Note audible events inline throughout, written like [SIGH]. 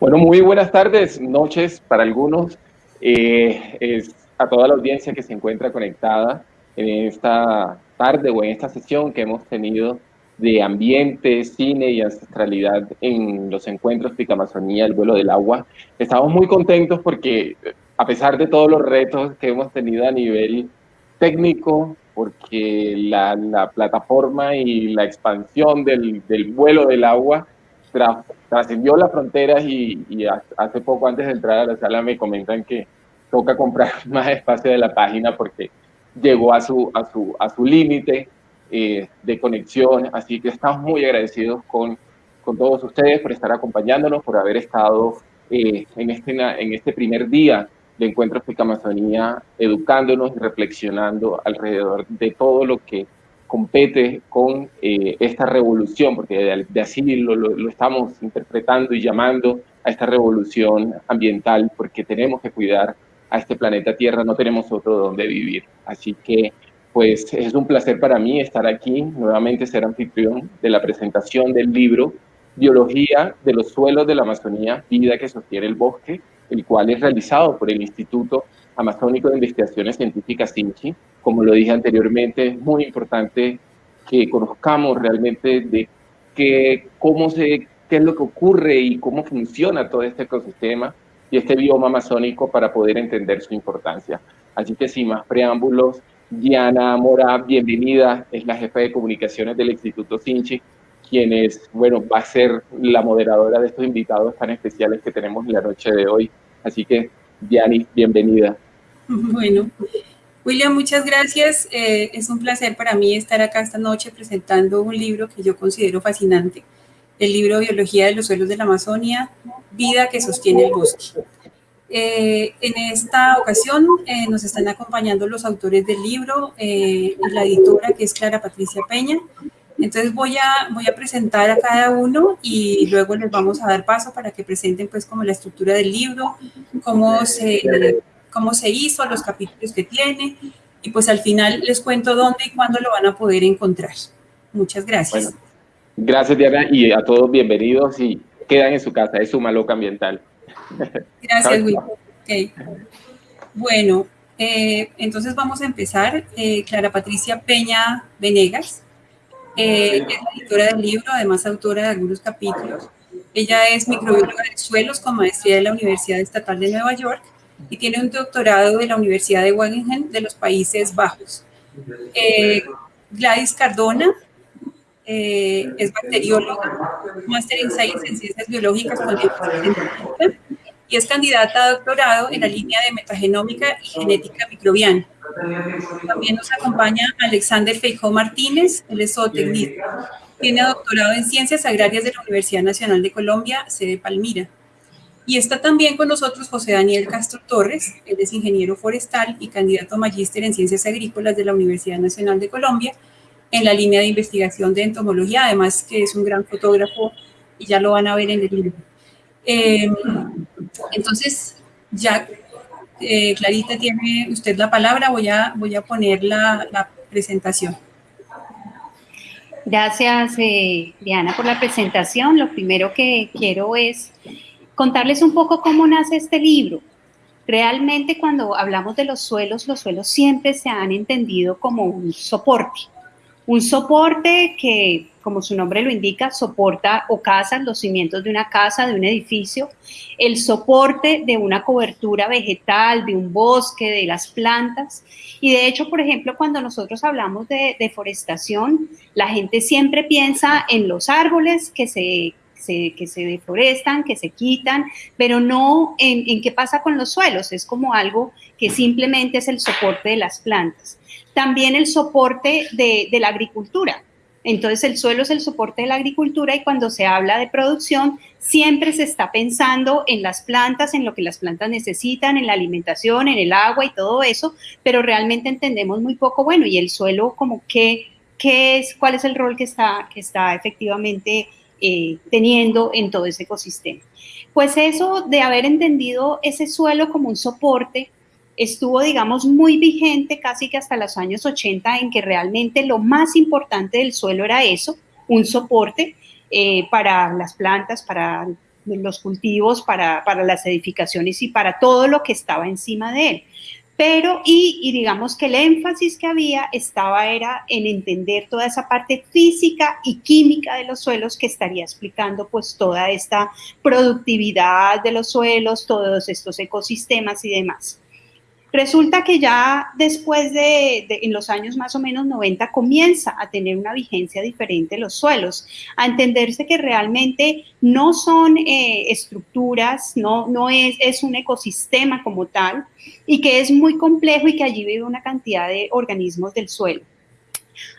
Bueno, muy buenas tardes, noches para algunos, eh, es a toda la audiencia que se encuentra conectada en esta tarde o en esta sesión que hemos tenido de ambiente, cine y ancestralidad en los encuentros Picamazonía, el vuelo del agua. Estamos muy contentos porque a pesar de todos los retos que hemos tenido a nivel técnico, porque la, la plataforma y la expansión del, del vuelo del agua trascendió las fronteras y, hace poco antes de entrar a la sala me comentan que toca comprar [LAUGHS] más espacio de la página porque llegó a su, a su, a su límite eh, de conexión, así que estamos muy agradecidos con, con todos ustedes por estar acompañándonos, por haber estado eh, en, este, en este primer día de Encuentros de Amazonía, educándonos y reflexionando alrededor de todo lo que compete con eh, esta revolución, porque de, así lo, lo, estamos interpretando y llamando a esta revolución ambiental, porque tenemos que cuidar a este planeta Tierra, no tenemos otro donde vivir. Así que, pues, es un placer para mí estar aquí, nuevamente ser anfitrión de la presentación del libro Biología de los suelos de la Amazonía, vida que sostiene el bosque, el cual es realizado por el Instituto Amazónico de Investigaciones Científicas INCHI, como lo dije anteriormente, es muy importante que conozcamos realmente de qué, cómo se, qué es lo que ocurre y cómo funciona todo este ecosistema y este bioma amazónico para poder entender su importancia. Así que sin más preámbulos, Diana Mora, bienvenida, es la jefa de comunicaciones del Instituto Sinchi, quien es, bueno, va a ser la moderadora de estos invitados tan especiales que tenemos en la noche de hoy. Así que, Diani, bienvenida. [LAUGHS] Bueno, William, muchas gracias. Eh, es un placer para mí estar acá esta noche presentando un libro que yo considero fascinante, el libro Biología de los suelos de la Amazonia, Vida que sostiene el bosque. Eh, en esta ocasión eh, nos están acompañando los autores del libro, la editora que es Clara Patricia Peña. Entonces voy a, voy a presentar a cada uno y luego les vamos a dar paso para que presenten pues como la estructura del libro, cómo se cómo se hizo, los capítulos que tiene, y pues al final les cuento dónde y cuándo lo van a poder encontrar. Muchas gracias. gracias Diana y a todos bienvenidos y quedan en su casa, es su maloca ambiental. [LAUGHS] Gracias, Will. Okay. Bueno, eh, entonces vamos a empezar. Eh, Clara Patricia Peña Venegas eh, es la editora del libro, además autora de algunos capítulos. Ella es microbióloga de suelos con maestría de la Universidad Estatal de Nueva York y tiene un doctorado de la Universidad de Wageningen de los Países Bajos. Eh, Gladys Cardona eh, es bacterióloga, máster en Ciencias Biológicas con y es candidata a doctorado en la línea de metagenómica y genética microbiana. También nos acompaña Alexander Feijó Martínez, él es zootecnista. Tiene doctorado en Ciencias Agrarias de la Universidad Nacional de Colombia, sede Palmira. Y está también con nosotros José Daniel Castro Torres, él es ingeniero forestal y candidato a magíster en ciencias agrícolas de la Universidad Nacional de Colombia, en la línea de investigación de entomología, además que es un gran fotógrafo y ya lo van a ver en el libro. Em, entonces, ya eh, Clarita tiene usted la palabra, voy a, voy a poner la, la presentación. Gracias, eh, Diana, por la presentación. Lo primero que quiero es contarles un poco cómo nace este libro. Realmente cuando hablamos de los suelos, los suelos siempre se han entendido como un soporte. Un soporte que, como su nombre lo indica, soporta o casa los cimientos de una casa, de un edificio, el soporte de una cobertura vegetal, de un bosque, de las plantas. Y de hecho, por ejemplo, cuando nosotros hablamos de deforestación, la gente siempre piensa en los árboles que se que se deforestan, que se quitan, pero no en, qué pasa con los suelos, es como algo que simplemente es el soporte de las plantas. También el soporte de, de la agricultura, entonces el suelo es el soporte de la agricultura y cuando se habla de producción siempre se está pensando en las plantas, en lo que las plantas necesitan, en la alimentación, en el agua y todo eso, pero realmente entendemos muy poco, bueno, y el suelo como qué, qué es, cuál es el rol que está, que está efectivamente eh, teniendo en todo ese ecosistema. Pues eso de haber entendido ese suelo como un soporte estuvo, digamos, muy vigente casi que hasta los años 80 en que realmente lo más importante del suelo era eso, un soporte eh, para las plantas, para los cultivos, para, para las edificaciones y para todo lo que estaba encima de él pero y, digamos que el énfasis que había estaba era en entender toda esa parte física y química de los suelos que estaría explicando pues toda esta productividad de los suelos, todos estos ecosistemas y demás. Resulta que ya después de, en los años más o menos 90, comienza a tener una vigencia diferente los suelos, a entenderse que realmente no son eh, estructuras, no, no es, es un ecosistema como tal, y que es muy complejo y que allí vive una cantidad de organismos del suelo.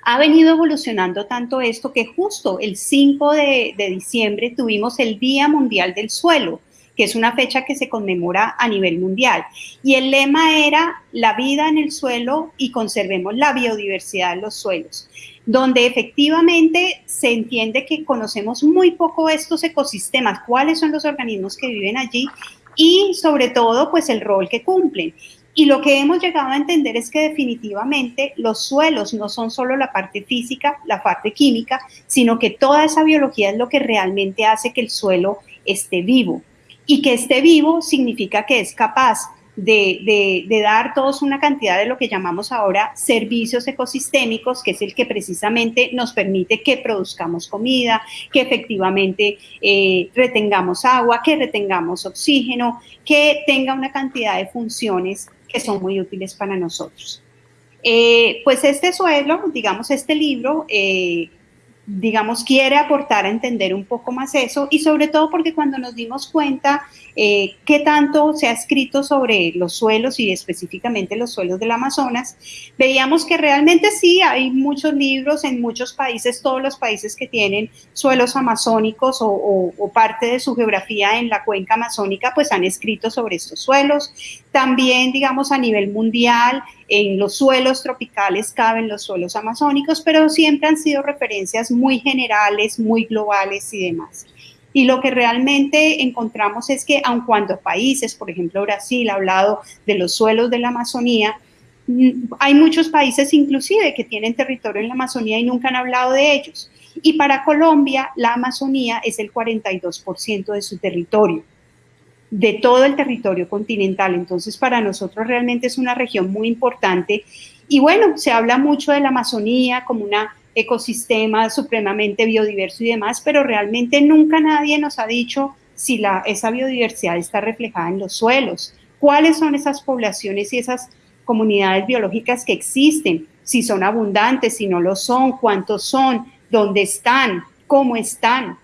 Ha venido evolucionando tanto esto que justo el 5 de, de diciembre tuvimos el Día Mundial del Suelo, que es una fecha que se conmemora a nivel mundial. Y el lema era la vida en el suelo y conservemos la biodiversidad en los suelos, donde efectivamente se entiende que conocemos muy poco estos ecosistemas, cuáles son los organismos que viven allí y sobre todo pues el rol que cumplen. Y lo que hemos llegado a entender es que definitivamente los suelos no son solo la parte física, la parte química, sino que toda esa biología es lo que realmente hace que el suelo esté vivo y que esté vivo significa que es capaz de, dar todos una cantidad de lo que llamamos ahora servicios ecosistémicos, que es el que precisamente nos permite que produzcamos comida, que efectivamente eh, retengamos agua, que retengamos oxígeno, que tenga una cantidad de funciones que son muy útiles para nosotros. Eh, pues este suelo, digamos este libro, eh, digamos, quiere aportar a entender un poco más eso y sobre todo porque cuando nos dimos cuenta eh, qué tanto se ha escrito sobre los suelos y específicamente los suelos del Amazonas, veíamos que realmente sí, hay muchos libros en muchos países, todos los países que tienen suelos amazónicos o, parte de su geografía en la cuenca amazónica, pues han escrito sobre estos suelos. También, digamos, a nivel mundial, en los suelos tropicales caben los suelos amazónicos, pero siempre han sido referencias muy generales, muy globales y demás. Y lo que realmente encontramos es que aun cuando países, por ejemplo Brasil ha hablado de los suelos de la Amazonía, mm, hay muchos países inclusive que tienen territorio en la Amazonía y nunca han hablado de ellos. Y para Colombia, la Amazonía es el 42% de su territorio, de todo el territorio continental. Entonces, para nosotros realmente es una región muy importante. Y bueno, se habla mucho de la Amazonía como una ecosistema supremamente biodiverso y demás, pero realmente nunca nadie nos ha dicho si la, esa biodiversidad está reflejada en los suelos, cuáles son esas poblaciones y esas comunidades biológicas que existen, si son abundantes, si no lo son, cuántos son, dónde están, cómo están.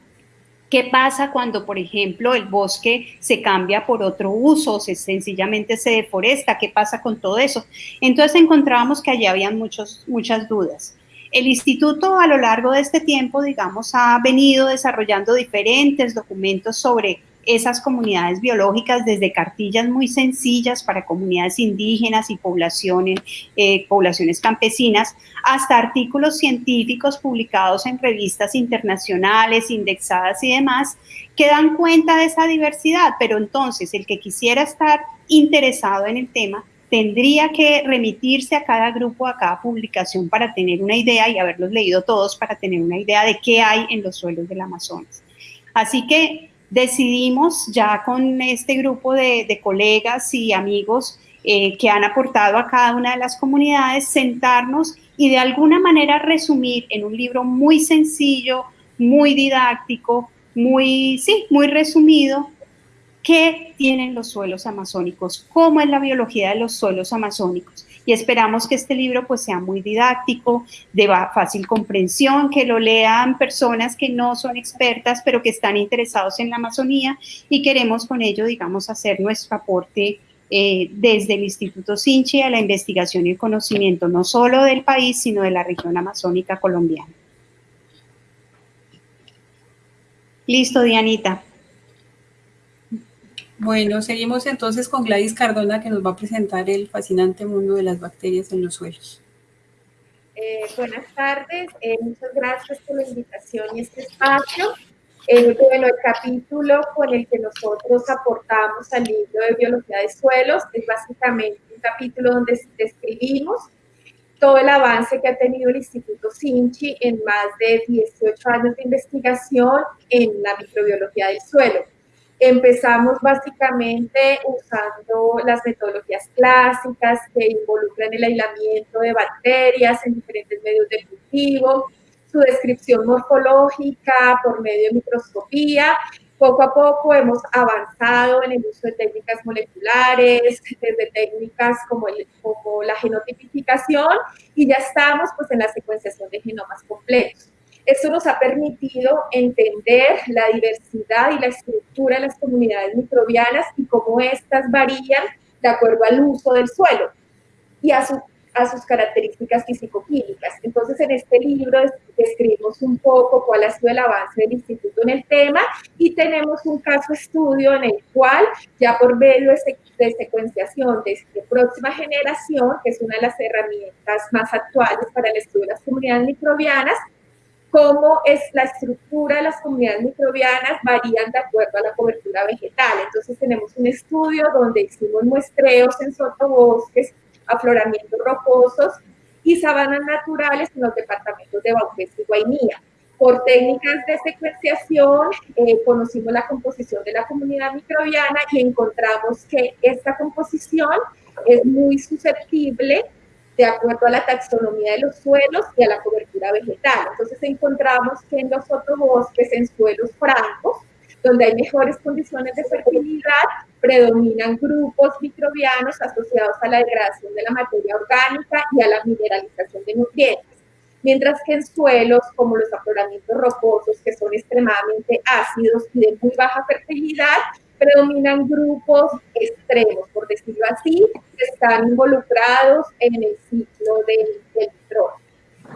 ¿Qué pasa cuando, por ejemplo, el bosque se cambia por otro uso, se sencillamente se deforesta? ¿Qué pasa con todo eso? Entonces encontrábamos que allí habían muchos, muchas dudas. El instituto a lo largo de este tiempo, digamos, ha venido desarrollando diferentes documentos sobre esas comunidades biológicas, desde cartillas muy sencillas para comunidades indígenas y poblaciones, eh, poblaciones campesinas, hasta artículos científicos publicados en revistas internacionales, indexadas y demás, que dan cuenta de esa diversidad. Pero entonces, el que quisiera estar interesado en el tema, tendría que remitirse a cada grupo, a cada publicación para tener una idea y haberlos leído todos para tener una idea de qué hay en los suelos del Amazonas. Así que decidimos ya con este grupo de, colegas y amigos eh, que han aportado a cada una de las comunidades, sentarnos y de alguna manera resumir en un libro muy sencillo, muy didáctico, muy, sí, muy resumido, qué tienen los suelos amazónicos, cómo es la biología de los suelos amazónicos. Y esperamos que este libro pues sea muy didáctico, de fácil comprensión, que lo lean personas que no son expertas, pero que están interesados en la Amazonía y queremos con ello, digamos, hacer nuestro aporte eh, desde el Instituto Sinchi a la investigación y el conocimiento no solo del país, sino de la región amazónica colombiana. Listo, Dianita. Bueno, seguimos entonces con Gladys Cardona que nos va a presentar el fascinante mundo de las bacterias en los suelos. Eh, buenas tardes, eh, muchas gracias por la invitación y este espacio. Eh, bueno, el capítulo con el que nosotros aportamos al libro de Biología de Suelos es básicamente un capítulo donde describimos todo el avance que ha tenido el Instituto Sinchi en más de 18 años de investigación en la microbiología del suelo Empezamos básicamente usando las metodologías clásicas que involucran el aislamiento de bacterias en diferentes medios de cultivo, su descripción morfológica por medio de microscopía. Poco a poco hemos avanzado en el uso de técnicas moleculares, desde técnicas como, como la genotipificación y ya estamos pues en la secuenciación de genomas completos. Esto nos ha permitido entender la diversidad y la estructura de las comunidades microbianas y cómo éstas varían de acuerdo al uso del suelo y a, a sus características físico-químicas. Entonces, en este libro describimos un poco cuál ha sido el avance del instituto en el tema y tenemos un caso estudio en el cual, ya por medio de, secuenciación de próxima generación, que es una de las herramientas más actuales para el estudio de las comunidades microbianas, cómo es la estructura de las comunidades microbianas varían de acuerdo a la cobertura vegetal. Entonces tenemos un estudio donde hicimos muestreos en sotobosques, afloramientos rocosos y sabanas naturales en los departamentos de Bauqués y Guainía. Por técnicas de secuenciación eh, conocimos la composición de la comunidad microbiana y encontramos que esta composición es muy susceptible de acuerdo a la taxonomía de los suelos y a la cobertura vegetal. Entonces encontramos que en los sotobosques, en suelos francos, donde hay mejores condiciones de fertilidad, predominan grupos microbianos asociados a la degradación de la materia orgánica y a la mineralización de nutrientes. Mientras que en suelos como los afloramientos rocosos, que son extremadamente ácidos y de muy baja fertilidad, predominan grupos extremos, por decirlo así, que están involucrados en el ciclo del, del.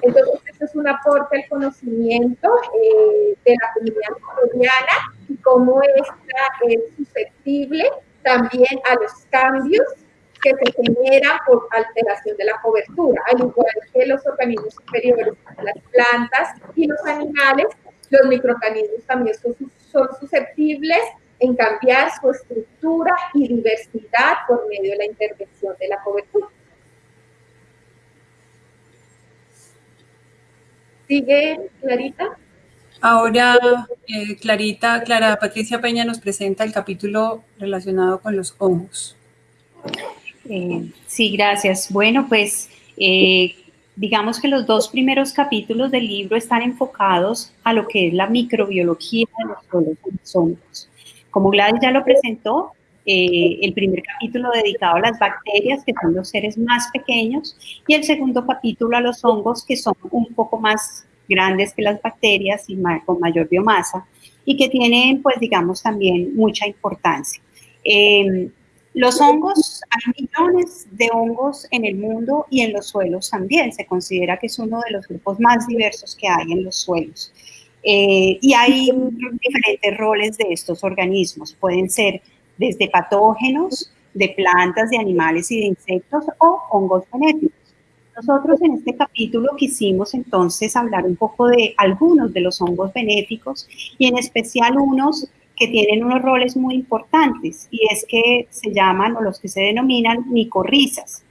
Entonces, esto es un aporte al conocimiento eh, de la comunidad microbiana y cómo esta es susceptible también a los cambios que se generan por alteración de la cobertura, al igual que los organismos superiores, las plantas y los animales, los microorganismos también son, son susceptibles en cambiar su estructura y diversidad por medio de la intervención de la cobertura. ¿Sigue, Clarita? Ahora, eh, Clarita, Clara Patricia Peña nos presenta el capítulo relacionado con los hongos. Eh, sí, gracias. Bueno, pues eh, digamos que los dos primeros capítulos del libro están enfocados a lo que es la microbiología de los hongos. Como Gladys ya lo presentó, eh, el primer capítulo dedicado a las bacterias, que son los seres más pequeños, y el segundo capítulo a los hongos, que son un poco más grandes que las bacterias y con mayor biomasa, y que tienen, pues, digamos, también mucha importancia. Em, los hongos, hay millones de hongos en el mundo y en los suelos también. Se considera que es uno de los grupos más diversos que hay en los suelos. Eh, y hay diferentes roles de estos organismos. Pueden ser desde patógenos, de plantas, de animales y de insectos o hongos benéficos. Nosotros en este capítulo quisimos entonces hablar un poco de algunos de los hongos benéficos y en especial unos que tienen unos roles muy importantes y es que se llaman o los que se denominan micorrizas.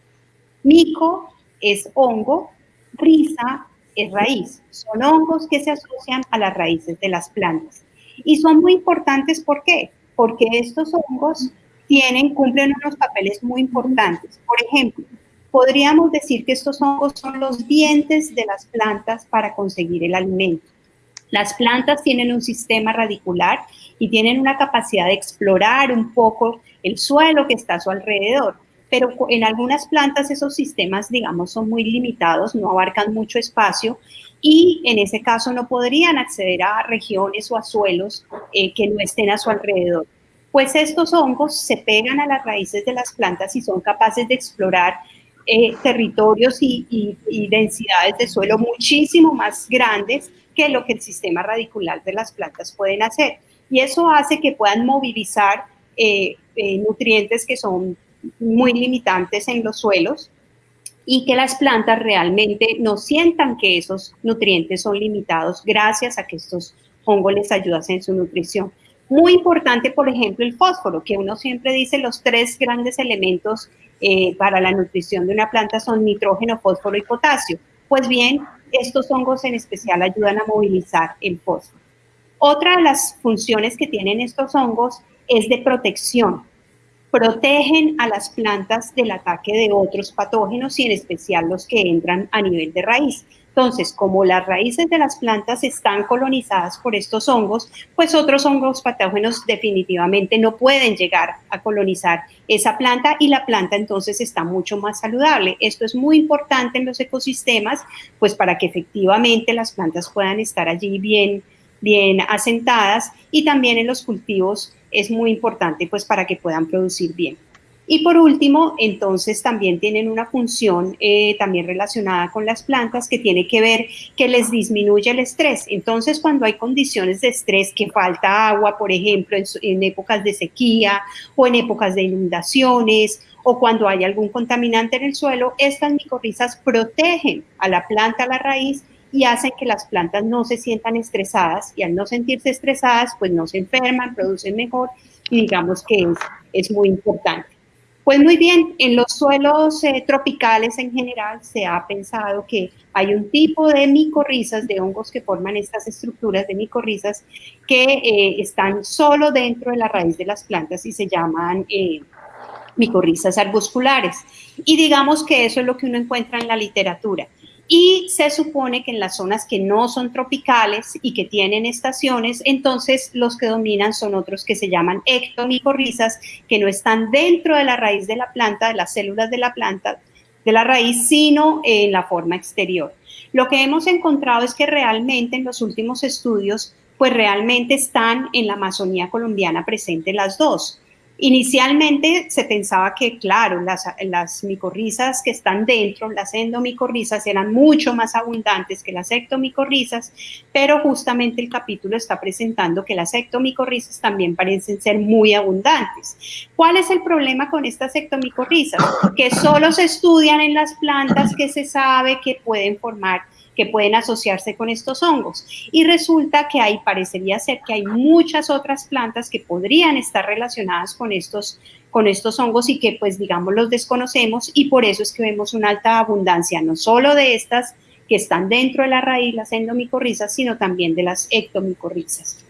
Mico es hongo, risa es raíz. Son hongos que se asocian a las raíces de las plantas. Y son muy importantes, ¿por qué? Porque estos hongos tienen, cumplen unos papeles muy importantes. Por ejemplo, podríamos decir que estos hongos son los dientes de las plantas para conseguir el alimento. Las plantas tienen un sistema radicular y tienen una capacidad de explorar un poco el suelo que está a su alrededor pero en algunas plantas esos sistemas, digamos, son muy limitados, no abarcan mucho espacio y en ese caso no podrían acceder a regiones o a suelos eh, que no estén a su alrededor. Pues estos hongos se pegan a las raíces de las plantas y son capaces de explorar eh, territorios y, densidades de suelo muchísimo más grandes que lo que el sistema radicular de las plantas pueden hacer. Y eso hace que puedan movilizar eh, nutrientes que son muy limitantes en los suelos y que las plantas realmente no sientan que esos nutrientes son limitados gracias a que estos hongos les ayudan en su nutrición. Muy importante, por ejemplo, el fósforo, que uno siempre dice los tres grandes elementos eh, para la nutrición de una planta son nitrógeno, fósforo y potasio. Pues bien, estos hongos en especial ayudan a movilizar el fósforo. Otra de las funciones que tienen estos hongos es de protección. Protegen a las plantas del ataque de otros patógenos y en especial los que entran a nivel de raíz. Entonces, como las raíces de las plantas están colonizadas por estos hongos, pues otros hongos patógenos definitivamente no pueden llegar a colonizar esa planta y la planta entonces está mucho más saludable. Esto es muy importante en los ecosistemas, pues para que efectivamente las plantas puedan estar allí bien, bien asentadas y también en los cultivos es muy importante pues para que puedan producir bien. Y por último, entonces también tienen una función eh, también relacionada con las plantas que tiene que ver que les disminuye el estrés. Entonces, cuando hay condiciones de estrés, que falta agua, por ejemplo, en, en épocas de sequía o en épocas de inundaciones o cuando hay algún contaminante en el suelo, estas micorrizas protegen a la planta, a la raíz, y hacen que las plantas no se sientan estresadas y al no sentirse estresadas, pues no se enferman, producen mejor y digamos que es, muy importante. Pues muy bien, en los suelos eh, tropicales en general se ha pensado que hay un tipo de micorrizas, de hongos que forman estas estructuras de micorrizas que eh, están solo dentro de la raíz de las plantas y se llaman eh, micorrizas arbusculares. Y digamos que eso es lo que uno encuentra en la literatura. Y se supone que en las zonas que no son tropicales y que tienen estaciones, entonces los que dominan son otros que se llaman ectomicorrizas, que no están dentro de la raíz de la planta, de las células de la planta, de la raíz, sino en la forma exterior. Lo que hemos encontrado es que realmente en los últimos estudios, pues realmente están en la Amazonía colombiana presentes las dos. Inicialmente se pensaba que, claro, las, micorrizas que están dentro, las endomicorrizas, eran mucho más abundantes que las ectomicorrizas, pero justamente el capítulo está presentando que las ectomicorrizas también parecen ser muy abundantes. ¿Cuál es el problema con estas ectomicorrizas? Que solo se estudian en las plantas que se sabe que pueden formar que pueden asociarse con estos hongos. Y resulta que hay, parecería ser que hay muchas otras plantas que podrían estar relacionadas con estos, con estos hongos y que pues digamos los desconocemos y por eso es que vemos una alta abundancia, no solo de estas que están dentro de la raíz, las endomicorrizas, sino también de las ectomicorrizas.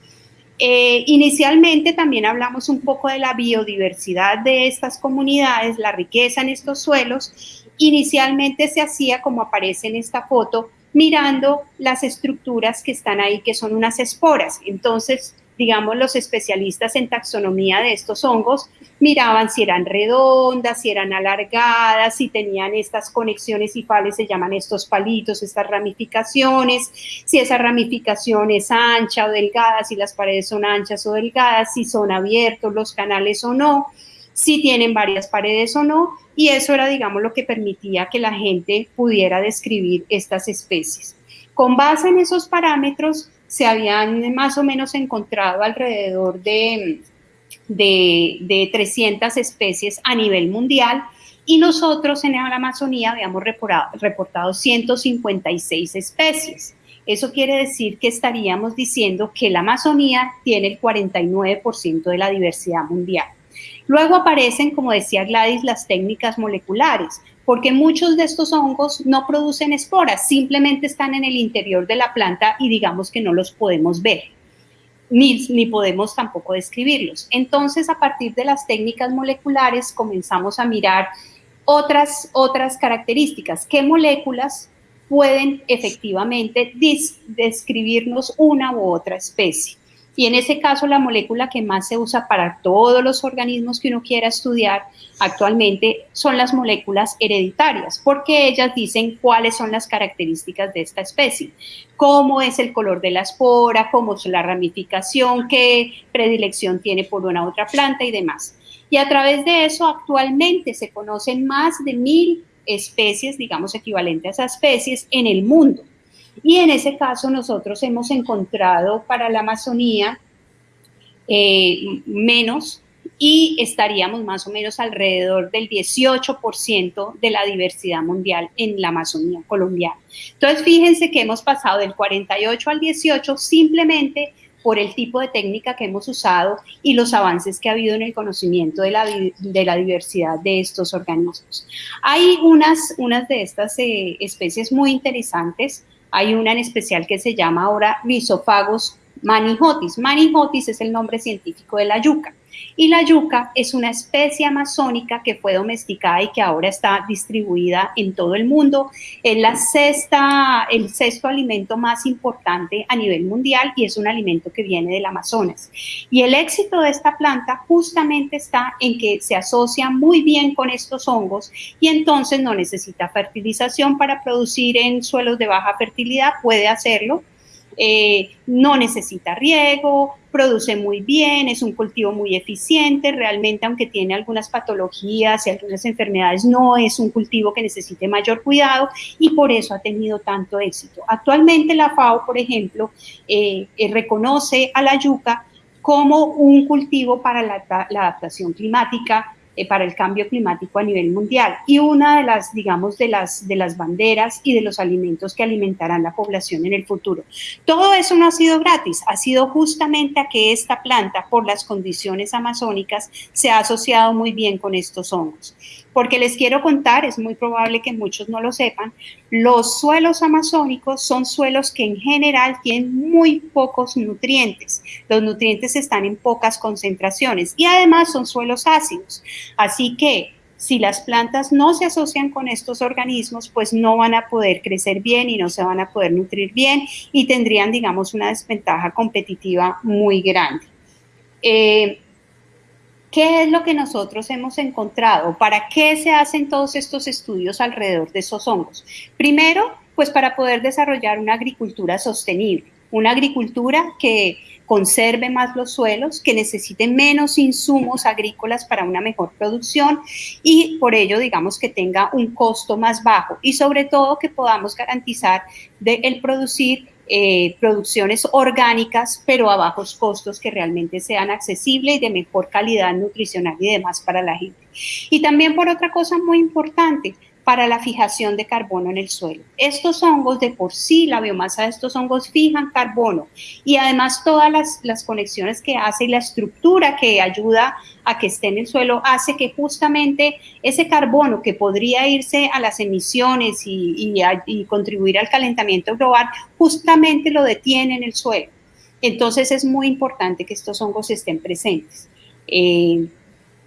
Eh, inicialmente también hablamos un poco de la biodiversidad de estas comunidades, la riqueza en estos suelos. Inicialmente se hacía, como aparece en esta foto, mirando las estructuras que están ahí, que son unas esporas. Entonces, digamos, los especialistas en taxonomía de estos hongos miraban si eran redondas, si eran alargadas, si tenían estas conexiones y fales, se llaman estos palitos, estas ramificaciones, si esa ramificación es ancha o delgada, si las paredes son anchas o delgadas, si son abiertos los canales o no si tienen varias paredes o no, y eso era, digamos, lo que permitía que la gente pudiera describir estas especies. Con base en esos parámetros, se habían más o menos encontrado alrededor de, de, 300 especies a nivel mundial, y nosotros en la Amazonía habíamos reportado, reportado 156 especies. Eso quiere decir que estaríamos diciendo que la Amazonía tiene el 49% de la diversidad mundial. Luego aparecen, como decía Gladys, las técnicas moleculares, porque muchos de estos hongos no producen esporas, simplemente están en el interior de la planta y digamos que no los podemos ver. Ni, ni, podemos tampoco describirlos. Entonces, a partir de las técnicas moleculares, comenzamos a mirar otras, otras características. ¿Qué moléculas pueden efectivamente describirnos una u otra especie? Y en ese caso, la molécula que más se usa para todos los organismos que uno quiera estudiar actualmente son las moléculas hereditarias, porque ellas dicen cuáles son las características de esta especie, cómo es el color de la espora, cómo es la ramificación, qué predilección tiene por una otra planta y demás. Y a través de eso, actualmente se conocen más de mil especies, digamos, equivalentes a especies en el mundo. Y en ese caso nosotros hemos encontrado para la Amazonía eh, menos y estaríamos más o menos alrededor del 18% de la diversidad mundial en la Amazonía colombiana. Entonces, fíjense que hemos pasado del 48 al 18 simplemente por el tipo de técnica que hemos usado y los avances que ha habido en el conocimiento de la, de la diversidad de estos organismos. Hay unas, unas de estas eh, especies muy interesantes hay una en especial que se llama ahora Rhizophagos manijotis. Manijotis es el nombre científico de la yuca. Y la yuca es una especie amazónica que fue domesticada y que ahora está distribuida en todo el mundo. Es la sexta, el sexto alimento más importante a nivel mundial y es un alimento que viene del Amazonas. Y el éxito de esta planta justamente está en que se asocia muy bien con estos hongos y entonces no necesita fertilización para producir en suelos de baja fertilidad, puede hacerlo eh, no necesita riego, produce muy bien, es un cultivo muy eficiente, realmente aunque tiene algunas patologías y algunas enfermedades, no es un cultivo que necesite mayor cuidado y por eso ha tenido tanto éxito. Actualmente la FAO, por ejemplo, eh, eh, reconoce a la yuca como un cultivo para la adaptación climática eh, para el cambio climático a nivel mundial y una de las, digamos, de las, de las banderas y de los alimentos que alimentarán la población en el futuro. Todo eso no ha sido gratis, ha sido justamente a que esta planta, por las condiciones amazónicas, se ha asociado muy bien con estos hongos. Porque les quiero contar, es muy probable que muchos no lo sepan, los suelos amazónicos son suelos que en general tienen muy pocos nutrientes. Los nutrientes están en pocas concentraciones y además son suelos ácidos. Así que si las plantas no se asocian con estos organismos, pues no van a poder crecer bien y no se van a poder nutrir bien y tendrían, digamos, una desventaja competitiva muy grande. Eh, ¿Qué es lo que nosotros hemos encontrado? ¿Para qué se hacen todos estos estudios alrededor de esos hongos? Primero, pues para poder desarrollar una agricultura sostenible, una agricultura que conserve más los suelos, que necesite menos insumos agrícolas para una mejor producción y por ello, digamos, que tenga un costo más bajo y sobre todo que podamos garantizar de el producir eh, producciones orgánicas, pero a bajos costos que realmente sean accesibles y de mejor calidad nutricional y demás para la gente. Y también por otra cosa muy importante, para la fijación de carbono en el suelo. Estos hongos de por sí, la biomasa de estos hongos fijan carbono y además todas las, conexiones que hace y la estructura que ayuda a que esté en el suelo hace que justamente ese carbono que podría irse a las emisiones y, contribuir al calentamiento global, justamente lo detiene en el suelo. Entonces es muy importante que estos hongos estén presentes. Eh,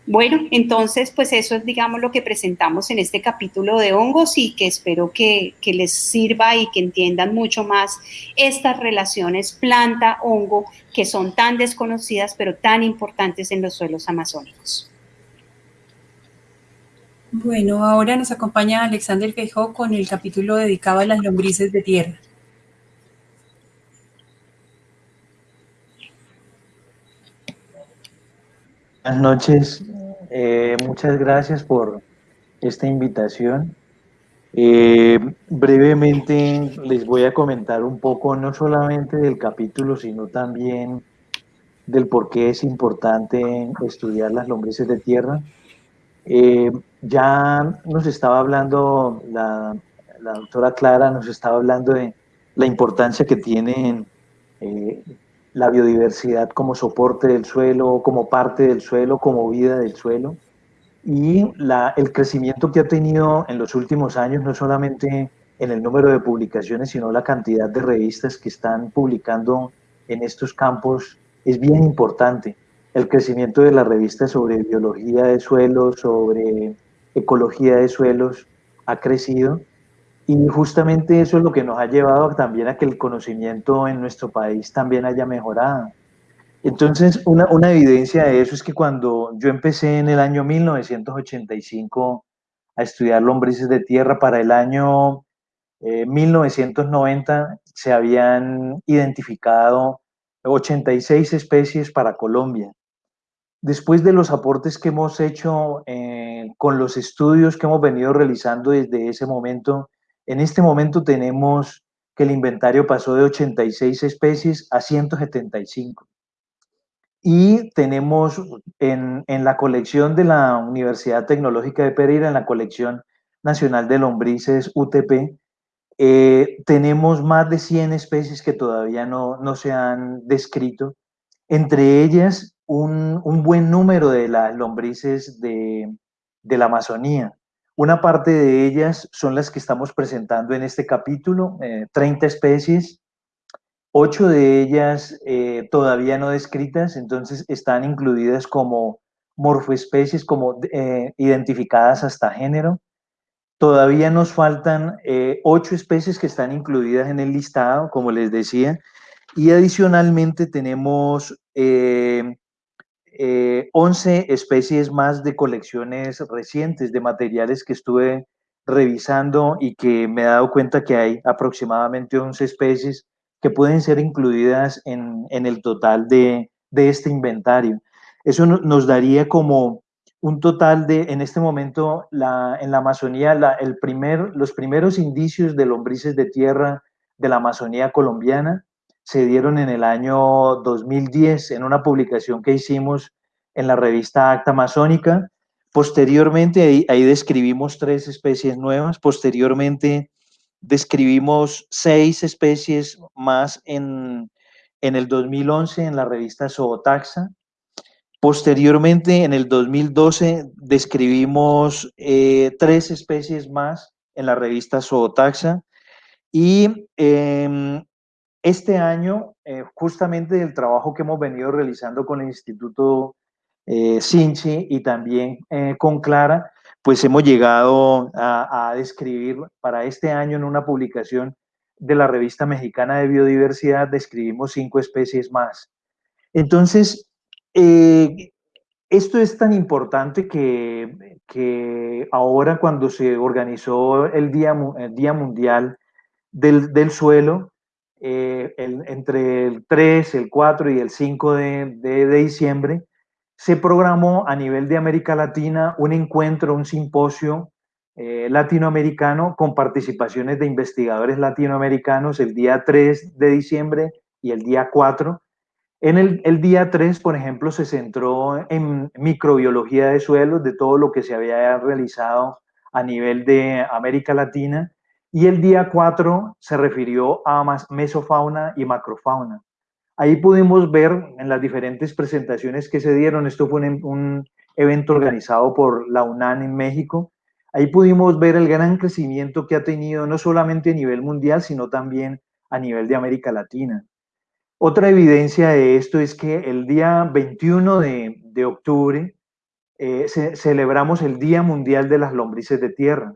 bueno, entonces, pues eso es, digamos, lo que presentamos en este capítulo de hongos y que espero que, les sirva y que entiendan mucho más estas relaciones planta-hongo que son tan desconocidas pero tan importantes en los suelos amazónicos. Bueno, ahora nos acompaña Alexander Feijó con el capítulo dedicado a las lombrices de tierra. Buenas noches, eh, muchas gracias por esta invitación. Eh, brevemente les voy a comentar un poco no solamente del capítulo, sino también del por qué es importante estudiar las lombrices de tierra. Eh, ya nos estaba hablando, la, la, doctora Clara nos estaba hablando de la importancia que tienen la biodiversidad como soporte del suelo, como parte del suelo, como vida del suelo. Y la, el crecimiento que ha tenido en los últimos años, no solamente en el número de publicaciones, sino la cantidad de revistas que están publicando en estos campos, es bien importante. El crecimiento de las revistas sobre biología de suelos, sobre ecología de suelos, ha crecido y justamente eso es lo que nos ha llevado también a que el conocimiento en nuestro país también haya mejorado. Entonces, una, evidencia de eso es que cuando yo empecé en el año 1985 a estudiar lombrices de tierra, para el año 1990 eh, se habían identificado 86 especies para Colombia. Después de los aportes que hemos hecho eh, con los estudios que hemos venido realizando desde ese momento, en este momento tenemos que el inventario pasó de 86 especies a 175. Y tenemos en, la colección de la Universidad Tecnológica de Pereira, en la colección nacional de lombrices UTP, eh, tenemos más de 100 especies que todavía no, no se han descrito, entre ellas un, un, buen número de las lombrices de, de la Amazonía. Una parte de ellas son las que estamos presentando en este capítulo, 30 eh, especies, ocho de ellas eh, todavía no descritas, entonces están incluidas como morfoespecies, como eh, identificadas hasta género. Todavía nos faltan eh, ocho especies que están incluidas en el listado, como les decía, y adicionalmente tenemos 11 especies más de colecciones recientes de materiales que estuve revisando y que me he dado cuenta que hay aproximadamente 11 especies que pueden ser incluidas en, el total de, este inventario. Eso nos daría como un total de, en este momento, la, en la Amazonía, el primer, los primeros indicios de lombrices de tierra de la Amazonía colombiana se dieron en el año 2010 en una publicación que hicimos en la revista Acta Amazónica. Posteriormente, ahí, describimos tres especies nuevas. Posteriormente, describimos seis especies más en, el 2011 en la revista Zootaxa. Posteriormente, en el 2012, describimos eh, tres especies más en la revista Zootaxa. Y em, este año, eh, justamente el trabajo que hemos venido realizando con el Instituto eh, Sinchi y también eh, con Clara, pues hemos llegado a, describir para este año en una publicación de la revista mexicana de biodiversidad, describimos cinco especies más. Entonces, eh, esto es tan importante que, ahora cuando se organizó el Día, Mundial del Suelo, eh, entre el 3, el 4 y el 5 de, diciembre, se programó a nivel de América Latina un encuentro, un simposio eh, latinoamericano con participaciones de investigadores latinoamericanos el día 3 de diciembre y el día 4. En el, el, día 3, por ejemplo, se centró en microbiología de suelos, de todo lo que se había realizado a nivel de América Latina, y el día 4 se refirió a mesofauna y macrofauna. Ahí pudimos ver en las diferentes presentaciones que se dieron, esto fue un, evento organizado por la UNAM en México, ahí pudimos ver el gran crecimiento que ha tenido no solamente a nivel mundial, sino también a nivel de América Latina. Otra evidencia de esto es que el día 21 de, octubre eh, celebramos el Día Mundial de las Lombrices de Tierra.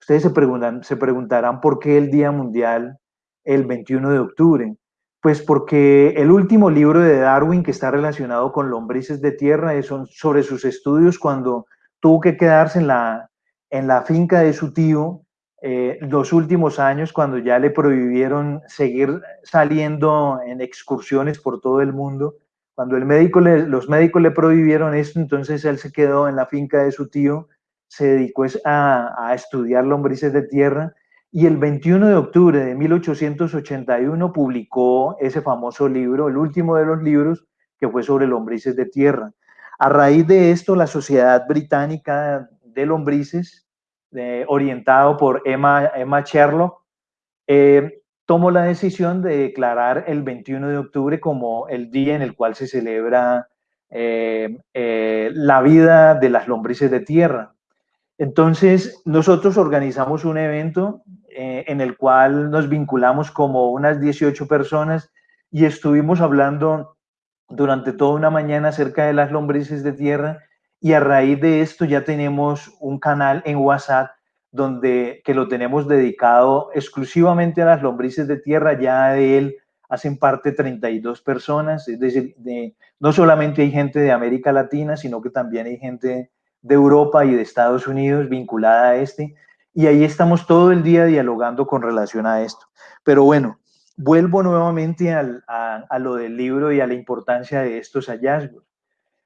Ustedes se, preguntan, se preguntarán por qué el Día Mundial el 21 de octubre. Pues porque el último libro de Darwin que está relacionado con lombrices de tierra es sobre sus estudios cuando tuvo que quedarse en la, en la finca de su tío eh, los últimos años cuando ya le prohibieron seguir saliendo en excursiones por todo el mundo. Cuando el médico los médicos le prohibieron esto, entonces él se quedó en la finca de su tío, se dedicó a, estudiar lombrices de tierra y el 21 de octubre de 1881 publicó ese famoso libro, el último de los libros, que fue sobre lombrices de tierra. A raíz de esto, la Sociedad Británica de Lombrices, eh, orientado por Emma, Emma Sherlock, eh, tomó la decisión de declarar el 21 de octubre como el día en el cual se celebra eh, la vida de las lombrices de tierra. Entonces, nosotros organizamos un evento eh, en el cual nos vinculamos como unas 18 personas y estuvimos hablando durante toda una mañana acerca de las lombrices de tierra y a raíz de esto ya tenemos un canal en WhatsApp donde que lo tenemos dedicado exclusivamente a las lombrices de tierra, ya de él hacen parte 32 personas, es decir, de, no solamente hay gente de América Latina, sino que también hay gente de Europa y de Estados Unidos vinculada a este, y ahí estamos todo el día dialogando con relación a esto. Pero bueno, vuelvo nuevamente a, lo del libro y a la importancia de estos hallazgos.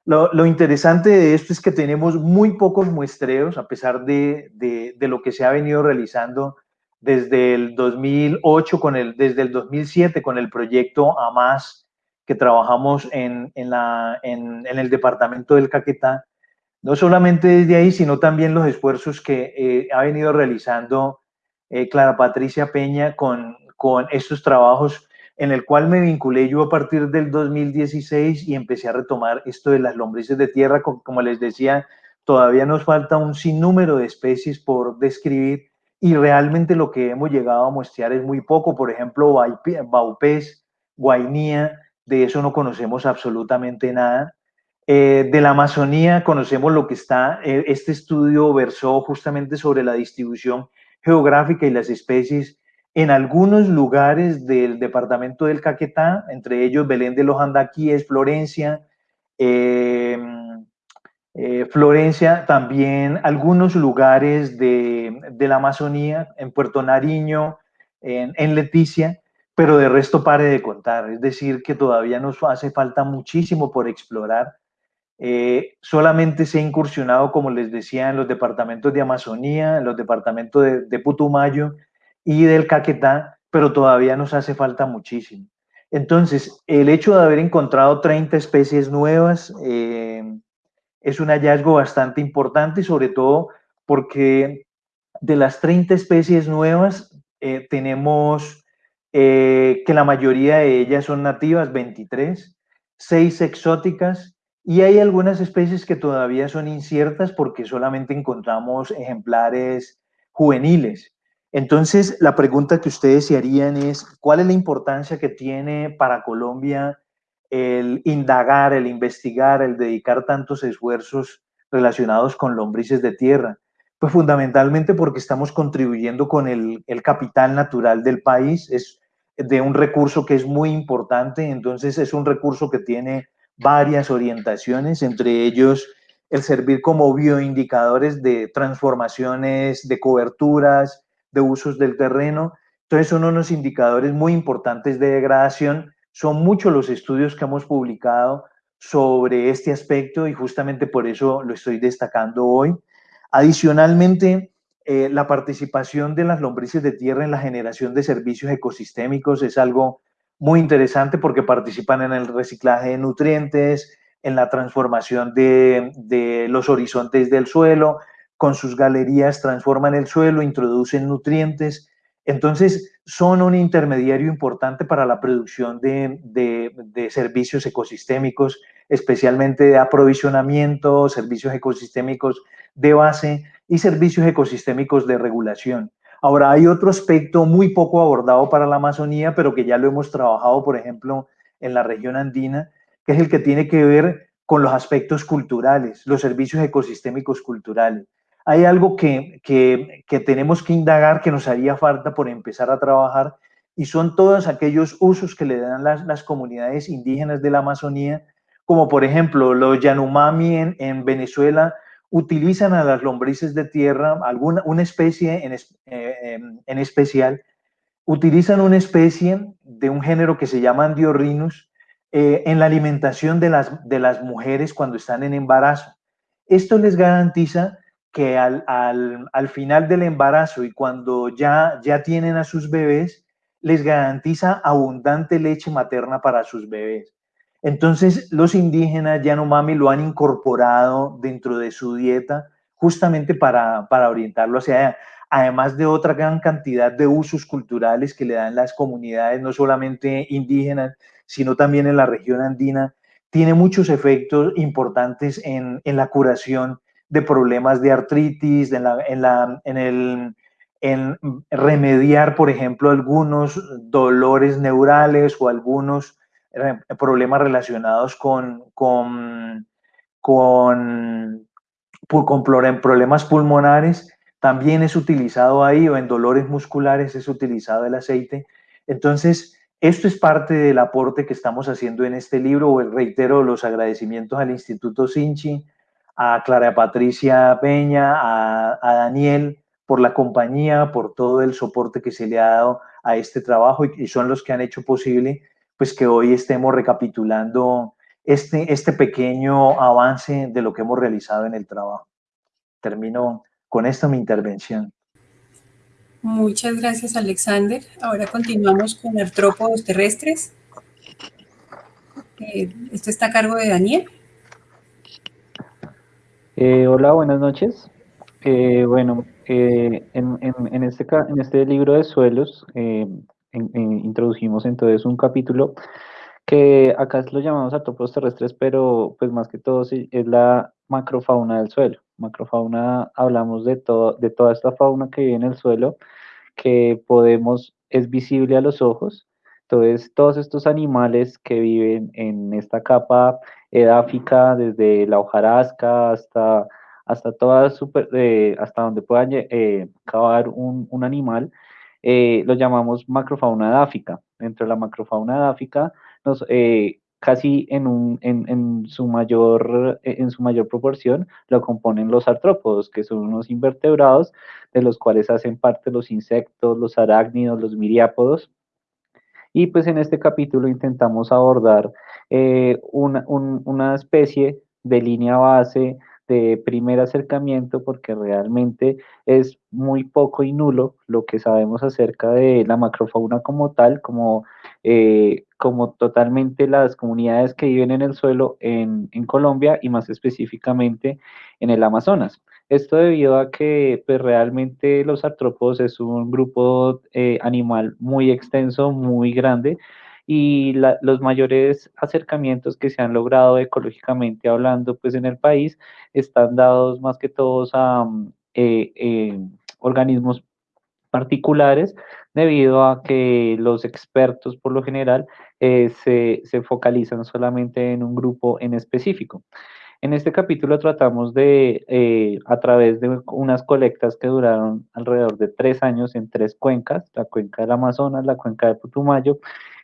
Lo, interesante de esto es que tenemos muy pocos muestreos, a pesar de, lo que se ha venido realizando desde el 2008, con el, desde el 2007 con el proyecto AMAS, que trabajamos en, la, en el departamento del Caquetá, no solamente desde ahí, sino también los esfuerzos que eh, ha venido realizando eh, Clara Patricia Peña con, con estos trabajos en el cual me vinculé yo a partir del 2016 y empecé a retomar esto de las lombrices de tierra. Como les decía, todavía nos falta un sinnúmero de especies por describir y realmente lo que hemos llegado a muestrear es muy poco. Por ejemplo, Baupés, Guainía, de eso no conocemos absolutamente nada. Eh, de la Amazonía conocemos lo que está, eh, este estudio versó justamente sobre la distribución geográfica y las especies en algunos lugares del departamento del Caquetá, entre ellos Belén de los Andaquíes, Florencia, eh, Florencia, también algunos lugares de, la Amazonía, en Puerto Nariño, en Leticia, pero de resto pare de contar, es decir, que todavía nos hace falta muchísimo por explorar eh, solamente se ha incursionado, como les decía, en los departamentos de Amazonía, en los departamentos de, Putumayo y del Caquetá, pero todavía nos hace falta muchísimo. Entonces, el hecho de haber encontrado 30 especies nuevas eh, es un hallazgo bastante importante, sobre todo porque de las 30 especies nuevas eh, tenemos que la mayoría de ellas son nativas, 23, 6 exóticas y hay algunas especies que todavía son inciertas porque solamente encontramos ejemplares juveniles. Entonces, la pregunta que ustedes se harían es, ¿cuál es la importancia que tiene para Colombia el indagar, el investigar, el dedicar tantos esfuerzos relacionados con lombrices de tierra? Pues fundamentalmente porque estamos contribuyendo con el, el capital natural del país, es de un recurso que es muy importante, entonces es un recurso que tiene varias orientaciones, entre ellos el servir como bioindicadores de transformaciones, de coberturas, de usos del terreno. Entonces son unos indicadores muy importantes de degradación. Son muchos los estudios que hemos publicado sobre este aspecto y justamente por eso lo estoy destacando hoy. Adicionalmente, eh, la participación de las lombrices de tierra en la generación de servicios ecosistémicos es algo muy interesante porque participan en el reciclaje de nutrientes, en la transformación de, los horizontes del suelo, con sus galerías transforman el suelo, introducen nutrientes. Entonces, son un intermediario importante para la producción de, de, servicios ecosistémicos, especialmente de aprovisionamiento, servicios ecosistémicos de base y servicios ecosistémicos de regulación. Ahora, hay otro aspecto muy poco abordado para la Amazonía, pero que ya lo hemos trabajado, por ejemplo, en la región andina, que es el que tiene que ver con los aspectos culturales, los servicios ecosistémicos culturales. Hay algo que, tenemos que indagar, que nos haría falta por empezar a trabajar, y son todos aquellos usos que le dan las, las comunidades indígenas de la Amazonía, como por ejemplo los Yanomami en, en Venezuela, utilizan a las lombrices de tierra, alguna, una especie en, eh, em, en, especial, utilizan una especie de un género que se llama Andiorrinus eh, en la alimentación de las, de las mujeres cuando están en embarazo. Esto les garantiza que al, al, al, final del embarazo y cuando ya, ya tienen a sus bebés, les garantiza abundante leche materna para sus bebés. Entonces, los indígenas Yanomami lo han incorporado dentro de su dieta justamente para, para orientarlo hacia allá. Además de otra gran cantidad de usos culturales que le dan las comunidades, no solamente indígenas, sino también en la región andina, tiene muchos efectos importantes en, en la curación de problemas de artritis, en, la, en, la, en, el, en remediar, por ejemplo, algunos dolores neurales o algunos problemas relacionados con, con, con, con problemas pulmonares, también es utilizado ahí, o en dolores musculares es utilizado el aceite. Entonces, esto es parte del aporte que estamos haciendo en este libro. Reitero los agradecimientos al Instituto Sinchi, a Clara Patricia Peña, a, a, Daniel por la compañía, por todo el soporte que se le ha dado a este trabajo y, y son los que han hecho posible pues que hoy estemos recapitulando este, este pequeño avance de lo que hemos realizado en el trabajo. Termino con esta mi intervención. Muchas gracias, Alexander. Ahora continuamos con artrópodos terrestres. Eh, esto está a cargo de Daniel. Eh, hola, buenas noches. Eh, bueno, en, en, este, en este libro de suelos introducimos entonces un capítulo que acá lo llamamos artrópodos terrestres, pero pues más que todo es la macrofauna del suelo. Macrofauna hablamos de, todo, de toda esta fauna que vive en el suelo, que podemos, es visible a los ojos. Entonces, todos estos animales que viven en esta capa edáfica, desde la hojarasca hasta, hasta, toda eh, hasta donde puedan eh, cavar un, un animal, eh, lo llamamos macrofauna edáfica. Dentro de la macrofauna edáfica, nos, eh, casi en, un, en, su mayor, proporción lo componen los artrópodos, que son unos invertebrados, de los cuales hacen parte los insectos, los arácnidos, los miriápodos. Y pues en este capítulo intentamos abordar eh, una, un, una especie de línea base de primer acercamiento porque realmente es muy poco y nulo lo que sabemos acerca de la macrofauna como tal, como, eh, como totalmente las comunidades que viven en el suelo en, en, Colombia y más específicamente en el Amazonas. Esto debido a que pues, realmente los artrópodos es un grupo eh, animal muy extenso, muy grande, y la, los mayores acercamientos que se han logrado ecológicamente hablando pues en el país están dados más que todos a eh, eh, organismos particulares debido a que los expertos por lo general eh, se, se, focalizan solamente en un grupo en específico. En este capítulo tratamos de, eh, a través de unas colectas que duraron alrededor de tres años en tres cuencas, la cuenca del Amazonas, la cuenca de Putumayo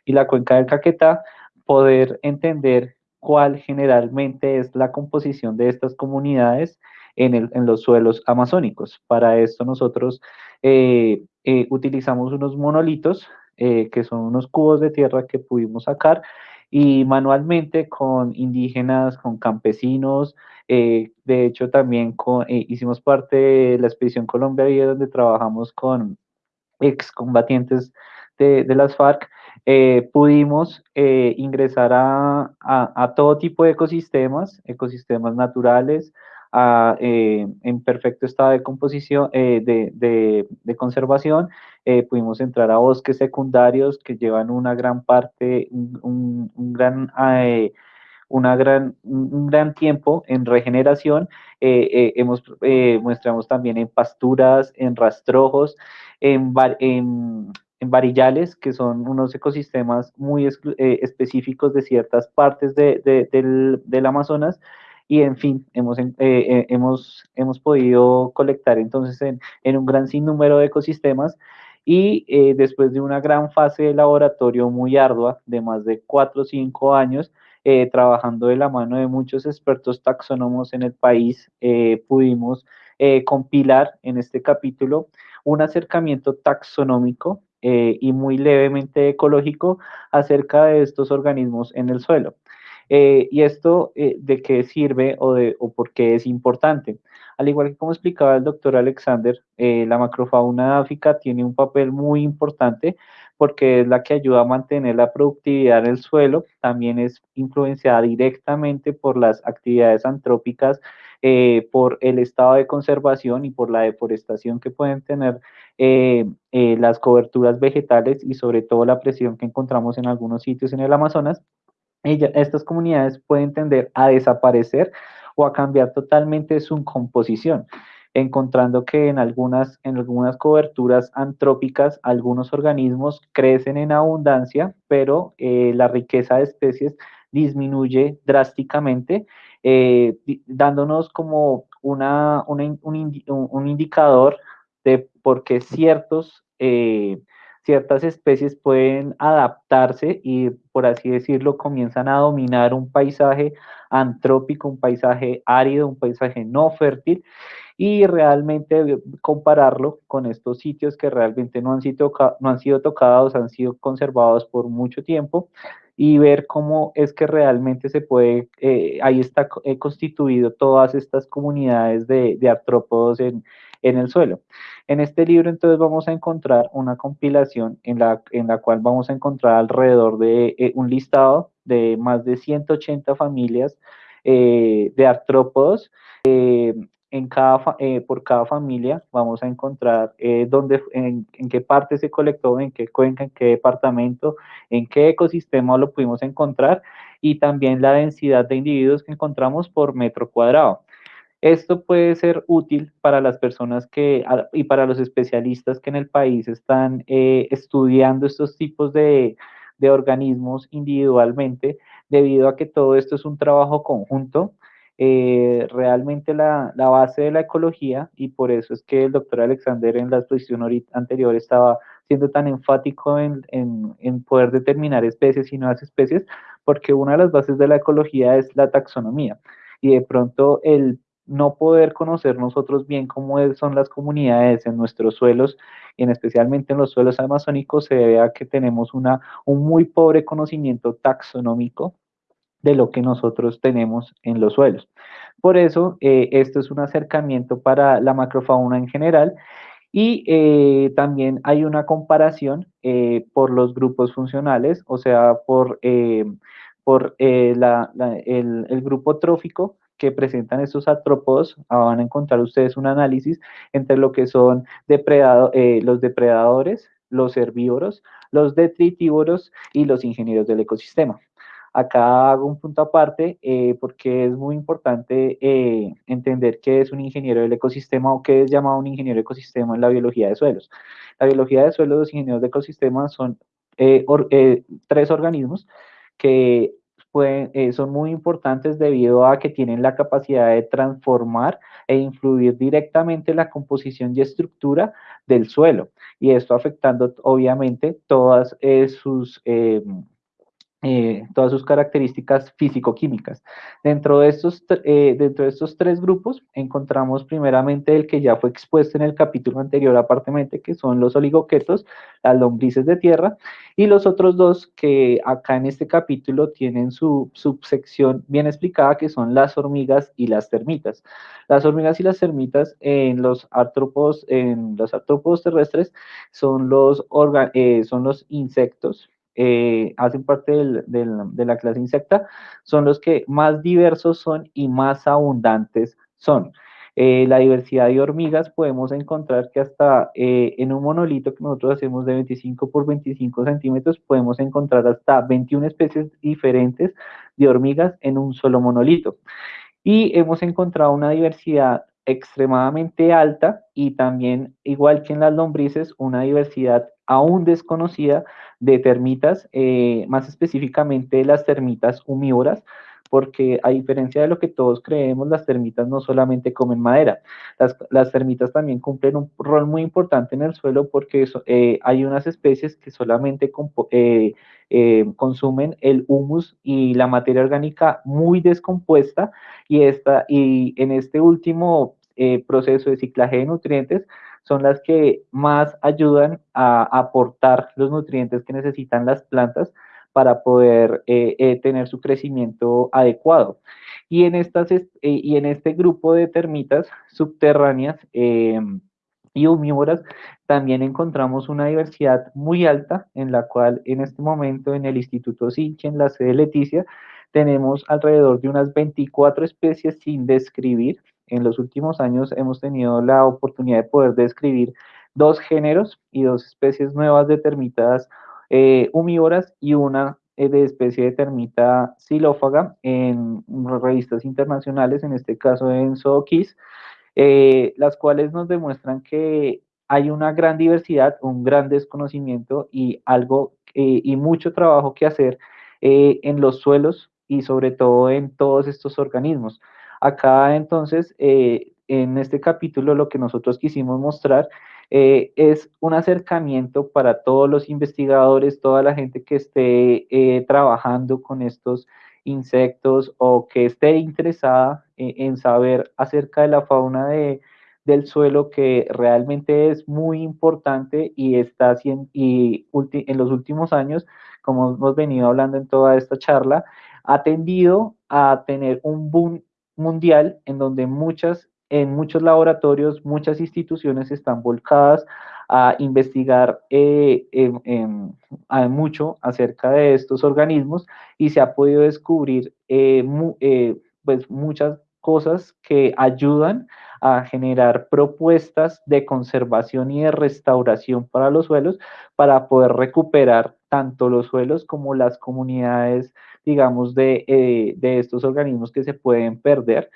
y la cuenca del Caquetá, poder entender cuál generalmente es la composición de estas comunidades en, el, en los suelos amazónicos. Para esto nosotros eh, eh, utilizamos unos monolitos, eh, que son unos cubos de tierra que pudimos sacar, y manualmente con indígenas, con campesinos, eh, de hecho también con, eh, hicimos parte de la expedición Colombia donde trabajamos con excombatientes de, de las FARC, eh, pudimos eh, ingresar a, todo tipo de ecosistemas, ecosistemas naturales, a, eh, en perfecto estado de composición, de, conservación, pudimos entrar a bosques secundarios que llevan una gran parte, un, gran tiempo en regeneración. Eh, hemos, mostramos también en pasturas, en rastrojos, en, varillales, que son unos ecosistemas muy específicos de ciertas partes de, de, del, Amazonas. Y en fin, hemos, hemos, hemos podido colectar entonces en, en un gran sinnúmero de ecosistemas y eh, después de una gran fase de laboratorio muy ardua de más de cuatro o cinco años, eh, trabajando de la mano de muchos expertos taxónomos en el país, eh, pudimos eh, compilar en este capítulo un acercamiento taxonómico eh, y muy levemente ecológico acerca de estos organismos en el suelo. ¿Y esto de qué sirve o, de, o por qué es importante? Al igual que como explicaba el doctor Alexander, la macrofauna áfrica tiene un papel muy importante porque es la que ayuda a mantener la productividad en el suelo, también es influenciada directamente por las actividades antrópicas, eh, por el estado de conservación y por la deforestación que pueden tener eh, eh, las coberturas vegetales y sobre todo la presión que encontramos en algunos sitios en el Amazonas. Estas comunidades pueden tender a desaparecer o a cambiar totalmente su composición encontrando que en algunas, en algunas coberturas antrópicas algunos organismos crecen en abundancia, pero eh, la riqueza de especies disminuye drásticamente, eh, dándonos como una, un, un, indicador de por qué ciertos, eh, ciertas especies pueden adaptarse y, por así decirlo, comienzan a dominar un paisaje antrópico, un paisaje árido, un paisaje no fértil, y realmente compararlo con estos sitios que realmente no han sido, tocados, han sido conservados por mucho tiempo y ver cómo es que realmente se puede, eh, ahí está eh, constituido todas estas comunidades de, de artrópodos en, en, el suelo. En este libro entonces vamos a encontrar una compilación en la, en la cual vamos a encontrar alrededor de eh, un listado de más de 180 familias eh, de artrópodos eh, en cada, por cada familia vamos a encontrar dónde, en, en, qué parte se colectó, en qué cuenca, en qué departamento, en qué ecosistema lo pudimos encontrar y también la densidad de individuos que encontramos por metro cuadrado. Esto puede ser útil para las personas que y para los especialistas que en el país están eh, estudiando estos tipos de, de organismos individualmente, debido a que todo esto es un trabajo conjunto. Eh, realmente la, la, base de la ecología, y por eso es que el doctor Alexander en la exposición anterior estaba siendo tan enfático en, en, en poder determinar especies y nuevas especies, porque una de las bases de la ecología es la taxonomía. Y de pronto el no poder conocer nosotros bien cómo son las comunidades en nuestros suelos, y en especialmente en los suelos amazónicos, se debe a que tenemos una, un muy pobre conocimiento taxonómico de lo que nosotros tenemos en los suelos. Por eso, eh, esto es un acercamiento para la macrofauna en general y eh, también hay una comparación eh, por los grupos funcionales, o sea, por, por el, grupo trófico que presentan estos artrópodos, ah, van a encontrar ustedes un análisis entre lo que son depredado, eh, los depredadores, los herbívoros, los detritívoros y los ingenieros del ecosistema. Acá hago un punto aparte eh, porque es muy importante eh, entender qué es un ingeniero del ecosistema o qué es llamado un ingeniero de ecosistema en la biología de suelos. La biología de suelos, los ingenieros de ecosistema son tres organismos que eh, son muy importantes debido a que tienen la capacidad de transformar e influir directamente en la composición y estructura del suelo. Y esto afectando obviamente todas eh, sus... Eh, todas sus características físico-químicas. Dentro, de estos, eh, dentro de estos tres grupos encontramos primeramente el que ya fue expuesto en el capítulo anterior aparentemente, que son los oligoquetos, las lombrices de tierra, y los otros dos que acá en este capítulo tienen su subsección bien explicada, que son las hormigas y las termitas. Las hormigas y las termitas en los artrópodos, en los artrópodos terrestres son los, eh, son los insectos, eh, hacen parte del, de la clase insecta, son los que más diversos son y más abundantes son. Eh, la diversidad de hormigas podemos encontrar que hasta eh, en un monolito que nosotros hacemos de 25 por 25 centímetros, podemos encontrar hasta 21 especies diferentes de hormigas en un solo monolito. Y hemos encontrado una diversidad extremadamente alta y también, igual que en las lombrices, una diversidad aún desconocida de termitas, eh, más específicamente las termitas humívoras, porque a diferencia de lo que todos creemos, las termitas no solamente comen madera, las, termitas también cumplen un rol muy importante en el suelo porque eh, hay unas especies que solamente eh, consumen el humus y la materia orgánica muy descompuesta y, esta, y en este último proceso de ciclaje de nutrientes, son las que más ayudan a aportar los nutrientes que necesitan las plantas para poder eh, eh, tener su crecimiento adecuado. Y en, estas, eh, y en este grupo de termitas subterráneas y omnívoras también encontramos una diversidad muy alta en la cual en este momento en el Instituto Sinche, en la sede Leticia, tenemos alrededor de unas 24 especies sin describir en los últimos años hemos tenido la oportunidad de poder describir dos géneros y dos especies nuevas de termitas eh, humívoras y una eh, de especie de termita xilófaga en revistas internacionales, en este caso en Zookis, eh, las cuales nos demuestran que hay una gran diversidad, un gran desconocimiento y algo y mucho trabajo que hacer en los suelos y sobre todo en todos estos organismos. Acá entonces, eh, en este capítulo lo que nosotros quisimos mostrar eh, es un acercamiento para todos los investigadores, toda la gente que esté eh, trabajando con estos insectos o que esté interesada en saber acerca de la fauna de, del suelo que realmente es muy importante y está y en los últimos años, como hemos venido hablando en toda esta charla, ha tendido a tener un boom mundial en donde muchas, en muchos laboratorios, muchas instituciones están volcadas a investigar eh, mucho acerca de estos organismos y se ha podido descubrir eh, eh, pues muchas cosas que ayudan a generar propuestas de conservación y de restauración para los suelos para poder recuperar tanto los suelos como las comunidades digamos, de, de estos organismos que se pueden perder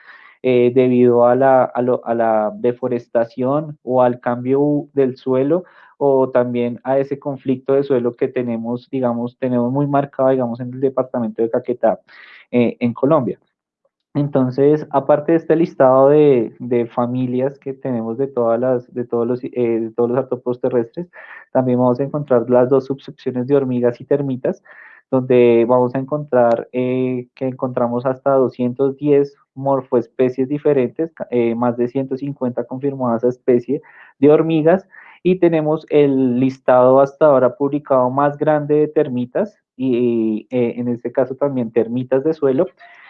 eh, debido a la, a, la, deforestación o al cambio del suelo o también a ese conflicto de suelo que tenemos, digamos, tenemos muy marcado, digamos, en el departamento de Caquetá, eh, en Colombia. Entonces, aparte de este listado de, de, familias que tenemos de, todas las, de, todos los, eh, de todos los artrópodos terrestres, también vamos a encontrar las dos subsecciones de hormigas y termitas, donde vamos a encontrar eh, que encontramos hasta 210 morfoespecies diferentes, eh, más de 150 confirmadas a especie de hormigas, y tenemos el listado hasta ahora publicado más grande de termitas, y en este caso también termitas de suelo,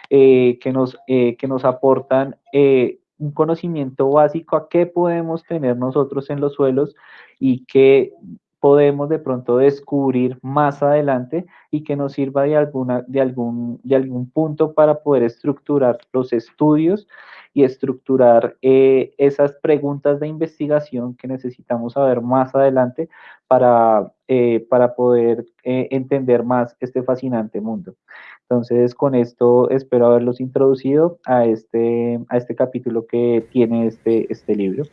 eh, que, nos, eh, que nos aportan eh, un conocimiento básico a qué podemos tener nosotros en los suelos y qué podemos de pronto descubrir más adelante y que nos sirva de, alguna, de, algún, de algún punto para poder estructurar los estudios y estructurar esas preguntas de investigación que necesitamos saber más adelante para, para poder entender más este fascinante mundo. Entonces, con esto espero haberlos introducido a este, a este capítulo que tiene este, este libro.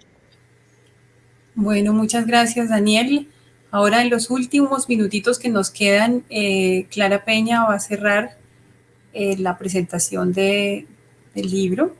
Bueno, muchas gracias, Daniel. Ahora, en los últimos minutitos que nos quedan, eh, Clara Peña va a cerrar eh, la presentación de, del libro.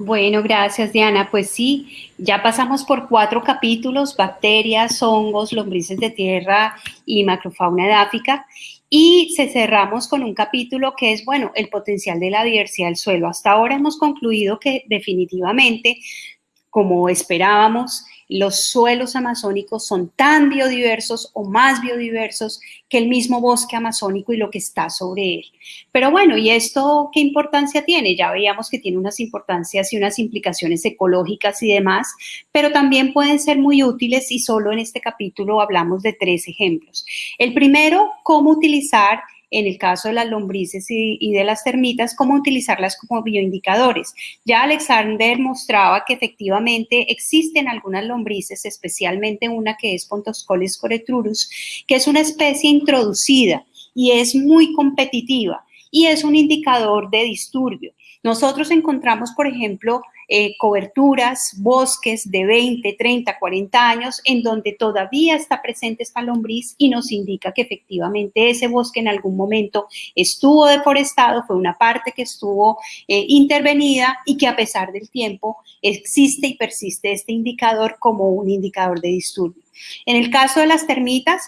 Bueno, gracias Diana. Pues sí, ya pasamos por cuatro capítulos, bacterias, hongos, lombrices de tierra y macrofauna edáfica. Y se cerramos con un capítulo que es, bueno, el potencial de la diversidad del suelo. Hasta ahora hemos concluido que definitivamente, como esperábamos, los suelos amazónicos son tan biodiversos o más biodiversos que el mismo bosque amazónico y lo que está sobre él. Pero bueno, ¿y esto qué importancia tiene? Ya veíamos que tiene unas importancias y unas implicaciones ecológicas y demás, pero también pueden ser muy útiles y solo en este capítulo hablamos de tres ejemplos. El primero, cómo utilizar en el caso de las lombrices y, de las termitas, cómo utilizarlas como bioindicadores. Ya Alexander mostraba que efectivamente existen algunas lombrices, especialmente una que es Pontoscoles coretrurus, que es una especie introducida y es muy competitiva y es un indicador de disturbio. Nosotros encontramos, por ejemplo, eh, coberturas, bosques de 20, 30, 40 años en donde todavía está presente esta lombriz y nos indica que efectivamente ese bosque en algún momento estuvo deforestado, fue una parte que estuvo eh, intervenida y que a pesar del tiempo existe y persiste este indicador como un indicador de disturbio. En el caso de las termitas,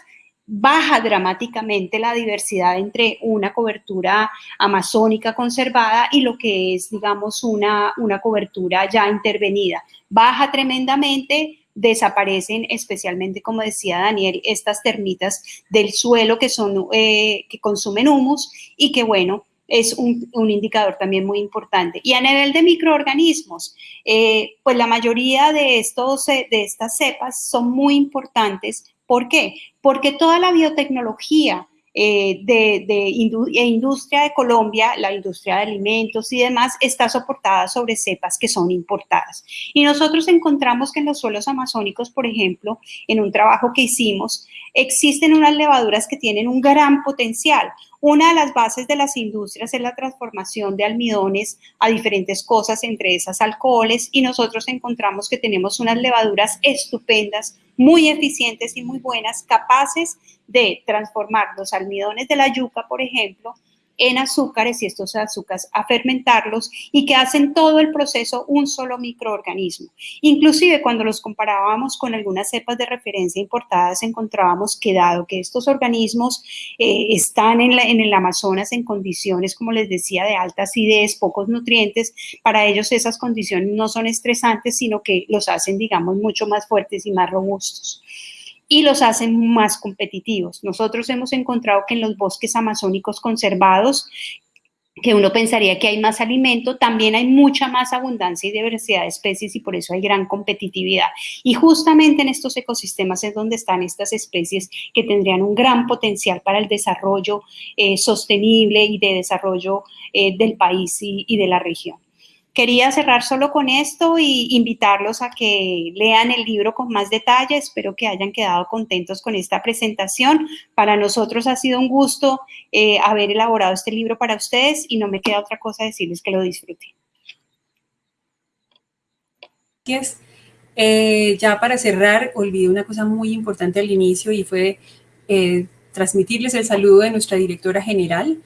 baja dramáticamente la diversidad entre una cobertura amazónica conservada y lo que es, digamos, una, una cobertura ya intervenida. Baja tremendamente, desaparecen especialmente, como decía Daniel, estas termitas del suelo que, son, eh, que consumen humus y que, bueno, es un, indicador también muy importante. Y a nivel de microorganismos, eh, pues la mayoría de, estos, de estas cepas son muy importantes ¿Por qué? Porque toda la biotecnología eh, de, de e industria de Colombia, la industria de alimentos y demás, está soportada sobre cepas que son importadas. Y nosotros encontramos que en los suelos amazónicos, por ejemplo, en un trabajo que hicimos, existen unas levaduras que tienen un gran potencial. Una de las bases de las industrias es la transformación de almidones a diferentes cosas, entre esas alcoholes, y nosotros encontramos que tenemos unas levaduras estupendas, muy eficientes y muy buenas, capaces de transformar los almidones de la yuca, por ejemplo, en azúcares y estos azúcares a fermentarlos y que hacen todo el proceso un solo microorganismo. Inclusive cuando los comparábamos con algunas cepas de referencia importadas encontrábamos que dado que estos organismos eh, están en, en el Amazonas en condiciones, como les decía, de alta acidez, pocos nutrientes, para ellos esas condiciones no son estresantes, sino que los hacen, digamos, mucho más fuertes y más robustos y los hacen más competitivos. Nosotros hemos encontrado que en los bosques amazónicos conservados, que uno pensaría que hay más alimento, también hay mucha más abundancia y diversidad de especies y por eso hay gran competitividad. Y justamente en estos ecosistemas es donde están estas especies que tendrían un gran potencial para el desarrollo eh, sostenible y de desarrollo eh, del país y de la región. Quería cerrar solo con esto y invitarlos a que lean el libro con más detalle. Espero que hayan quedado contentos con esta presentación. Para nosotros ha sido un gusto eh, haber elaborado este libro para ustedes y no me queda otra cosa decirles que lo disfruten. Gracias. Eh, ya para cerrar, olvidé una cosa muy importante al inicio y fue eh, transmitirles el saludo de nuestra directora general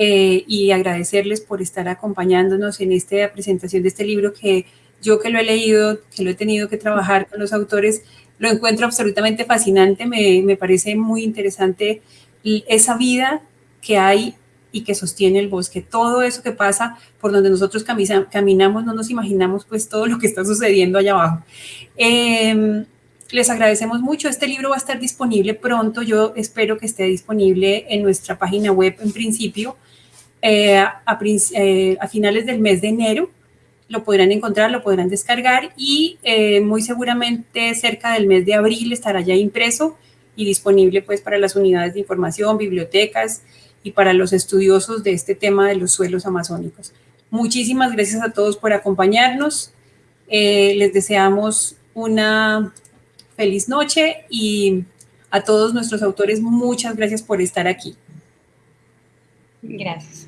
eh, y agradecerles por estar acompañándonos en esta presentación de este libro que yo que lo he leído, que lo he tenido que trabajar con los autores, lo encuentro absolutamente fascinante, me, me parece muy interesante esa vida que hay y que sostiene el bosque. Todo eso que pasa por donde nosotros caminamos, no nos imaginamos pues todo lo que está sucediendo allá abajo. Em, les agradecemos mucho. Este libro va a estar disponible pronto. Yo espero que esté disponible en nuestra página web en principio eh, a, eh, a, finales del mes de enero. Lo podrán encontrar, lo podrán descargar y eh, muy seguramente cerca del mes de abril estará ya impreso y disponible pues para las unidades de información, bibliotecas, y para los estudiosos de este tema de los suelos amazónicos. Muchísimas gracias a todos por acompañarnos. Les deseamos una feliz noche y a todos nuestros autores muchas gracias por estar aquí. Gracias.